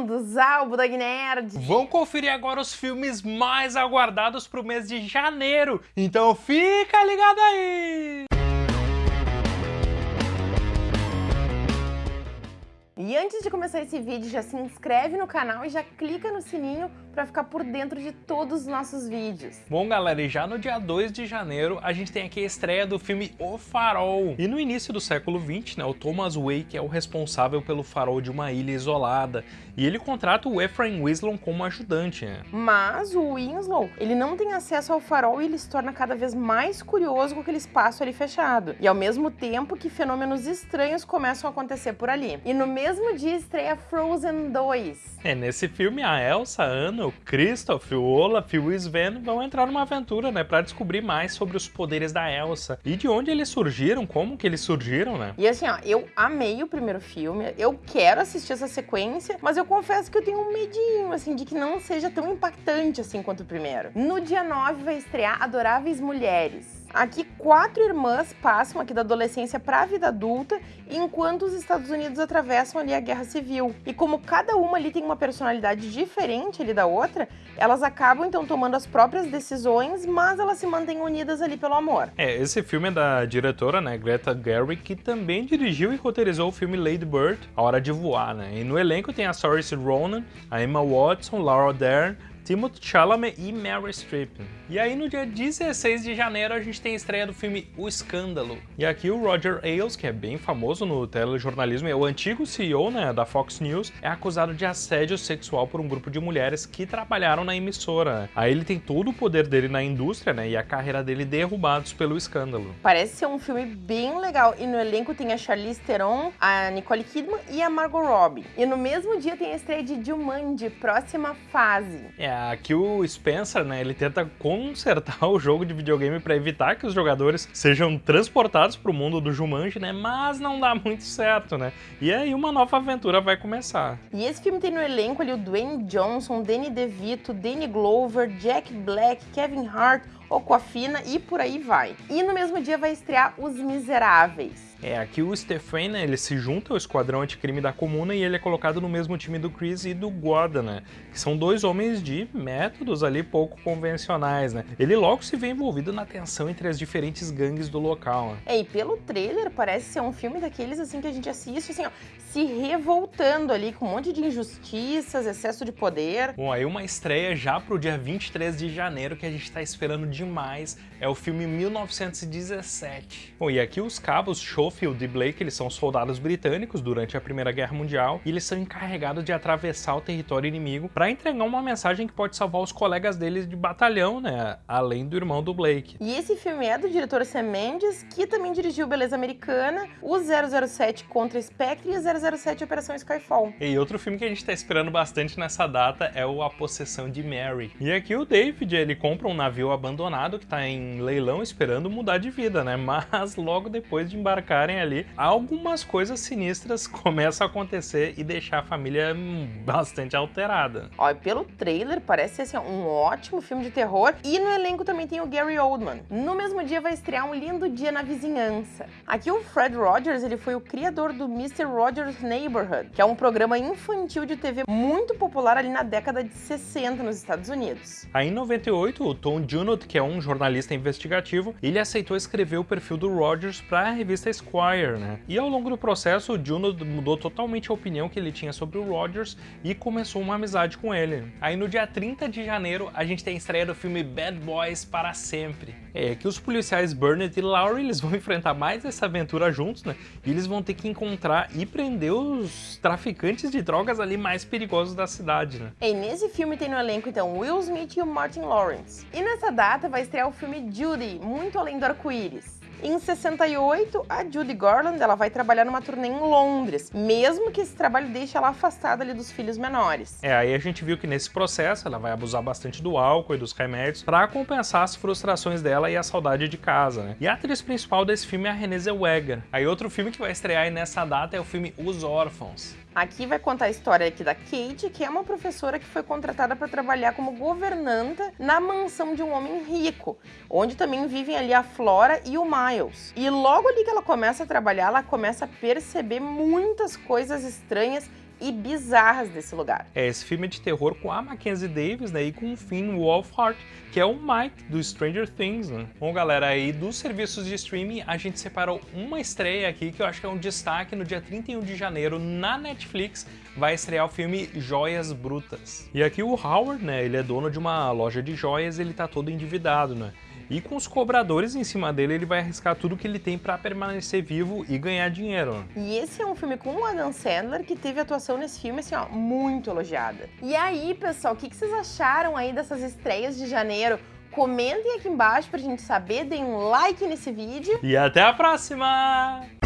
bem-vindos ao Budog Nerd! Vão conferir agora os filmes mais aguardados pro mês de janeiro, então fica ligado aí! E antes de começar esse vídeo, já se inscreve no canal e já clica no sininho para ficar por dentro de todos os nossos vídeos. Bom, galera, e já no dia 2 de janeiro, a gente tem aqui a estreia do filme O Farol. E no início do século 20, né, o Thomas Wake é o responsável pelo farol de uma ilha isolada, e ele contrata o Ephraim Winslow como ajudante. Né? Mas o Winslow, ele não tem acesso ao farol e ele se torna cada vez mais curioso com aquele espaço ali fechado. E ao mesmo tempo que fenômenos estranhos começam a acontecer por ali. E no mesmo mesmo dia estreia Frozen 2. É, nesse filme a Elsa, a Anna, o Kristoff, o Olaf e o Sven vão entrar numa aventura, né, para descobrir mais sobre os poderes da Elsa e de onde eles surgiram, como que eles surgiram, né? E assim, ó, eu amei o primeiro filme, eu quero assistir essa sequência, mas eu confesso que eu tenho um medinho, assim, de que não seja tão impactante assim quanto o primeiro. No dia 9 vai estrear Adoráveis Mulheres. Aqui, quatro irmãs passam aqui da adolescência para a vida adulta, enquanto os Estados Unidos atravessam ali a Guerra Civil. E como cada uma ali tem uma personalidade diferente ali da outra, elas acabam então tomando as próprias decisões, mas elas se mantêm unidas ali pelo amor. É, esse filme é da diretora, né, Greta Gerwig, que também dirigiu e roteirizou o filme Lady Bird, A Hora de Voar, né? E no elenco tem a Saoirse Ronan, a Emma Watson, Laura Dern, Timothée Chalamet e Meryl Streep. E aí no dia 16 de janeiro a gente tem a estreia do filme O Escândalo. E aqui o Roger Ailes, que é bem famoso no telejornalismo, é o antigo CEO né, da Fox News, é acusado de assédio sexual por um grupo de mulheres que trabalharam na emissora. Aí ele tem todo o poder dele na indústria né, e a carreira dele derrubados pelo escândalo. Parece ser um filme bem legal. E no elenco tem a Charlize Theron, a Nicole Kidman e a Margot Robbie. E no mesmo dia tem a estreia de Jumanji, próxima fase. É, aqui o Spencer, né, ele tenta consertar o jogo de videogame para evitar que os jogadores sejam transportados para o mundo do Jumanji, né? Mas não dá muito certo, né? E aí uma nova aventura vai começar. E esse filme tem no elenco ali o Dwayne Johnson, Danny DeVito, Danny Glover, Jack Black, Kevin Hart, Aquafina e por aí vai. E no mesmo dia vai estrear Os Miseráveis. É, aqui o Stephen, né, ele se junta ao esquadrão anticrime da comuna e ele é colocado no mesmo time do Chris e do Gordon, né? Que são dois homens de métodos ali pouco convencionais, né? Ele logo se vê envolvido na tensão entre as diferentes gangues do local. Né? É, e pelo trailer parece ser um filme daqueles assim que a gente assiste, assim, ó, se revoltando ali com um monte de injustiças, excesso de poder. Bom, aí uma estreia já pro dia 23 de janeiro que a gente tá esperando demais, é o filme 1917. Bom, e aqui os cabos Schofield e Blake, eles são soldados britânicos durante a Primeira Guerra Mundial e eles são encarregados de atravessar o território inimigo para entregar uma mensagem que pode salvar os colegas deles de batalhão, né, além do irmão do Blake. E esse filme é do diretor Sam Mendes, que também dirigiu Beleza Americana, o 007 contra Spectre e o 007 Operação Skyfall. E outro filme que a gente tá esperando bastante nessa data é o A Possessão de Mary. E aqui o David, ele compra um navio abandonado que tá em leilão esperando mudar de vida, né, mas logo depois de embarcar ali, algumas coisas sinistras começam a acontecer e deixar a família bastante alterada. Olha, pelo trailer parece ser assim, um ótimo filme de terror e no elenco também tem o Gary Oldman. No mesmo dia vai estrear Um Lindo Dia na Vizinhança. Aqui o Fred Rogers, ele foi o criador do Mr. Rogers Neighborhood, que é um programa infantil de TV muito popular ali na década de 60 nos Estados Unidos. Aí em 98, o Tom Junot, que é um jornalista investigativo, ele aceitou escrever o perfil do Rogers para a revista Esquire, né? E ao longo do processo, o Juno mudou totalmente a opinião que ele tinha sobre o Rogers e começou uma amizade com ele. Aí no dia 30 de janeiro, a gente tem a estreia do filme Bad Boys para sempre. É que os policiais Burnett e Laurie, eles vão enfrentar mais essa aventura juntos, né? E eles vão ter que encontrar e prender os traficantes de drogas ali mais perigosos da cidade, né? E nesse filme tem no elenco, então, Will Smith e o Martin Lawrence. E nessa data vai estrear o filme Judy, Muito Além do Arco-Íris. Em 68, a Judy Garland ela vai trabalhar numa turnê em Londres, mesmo que esse trabalho deixe ela afastada ali dos filhos menores. É, aí a gente viu que nesse processo ela vai abusar bastante do álcool e dos remédios para compensar as frustrações dela e a saudade de casa, né? E a atriz principal desse filme é a Renée Zellweger. Aí outro filme que vai estrear nessa data é o filme Os Órfãos. Aqui vai contar a história aqui da Kate, que é uma professora que foi contratada para trabalhar como governanta na mansão de um homem rico, onde também vivem ali a Flora e o Miles. E logo ali que ela começa a trabalhar, ela começa a perceber muitas coisas estranhas e bizarras desse lugar. É, esse filme é de terror com a Mackenzie Davis, né, e com o Finn Wolfhard, que é o Mike do Stranger Things, né? Bom, galera, aí dos serviços de streaming, a gente separou uma estreia aqui que eu acho que é um destaque no dia 31 de janeiro na Netflix, vai estrear o filme Joias Brutas. E aqui o Howard, né, ele é dono de uma loja de joias, ele tá todo endividado, né? E com os cobradores em cima dele, ele vai arriscar tudo que ele tem para permanecer vivo e ganhar dinheiro. E esse é um filme com o Adam Sandler que teve atuação nesse filme, assim, ó, muito elogiada. E aí, pessoal, o que vocês acharam aí dessas estreias de janeiro? Comentem aqui embaixo pra gente saber, deem um like nesse vídeo. E até a próxima!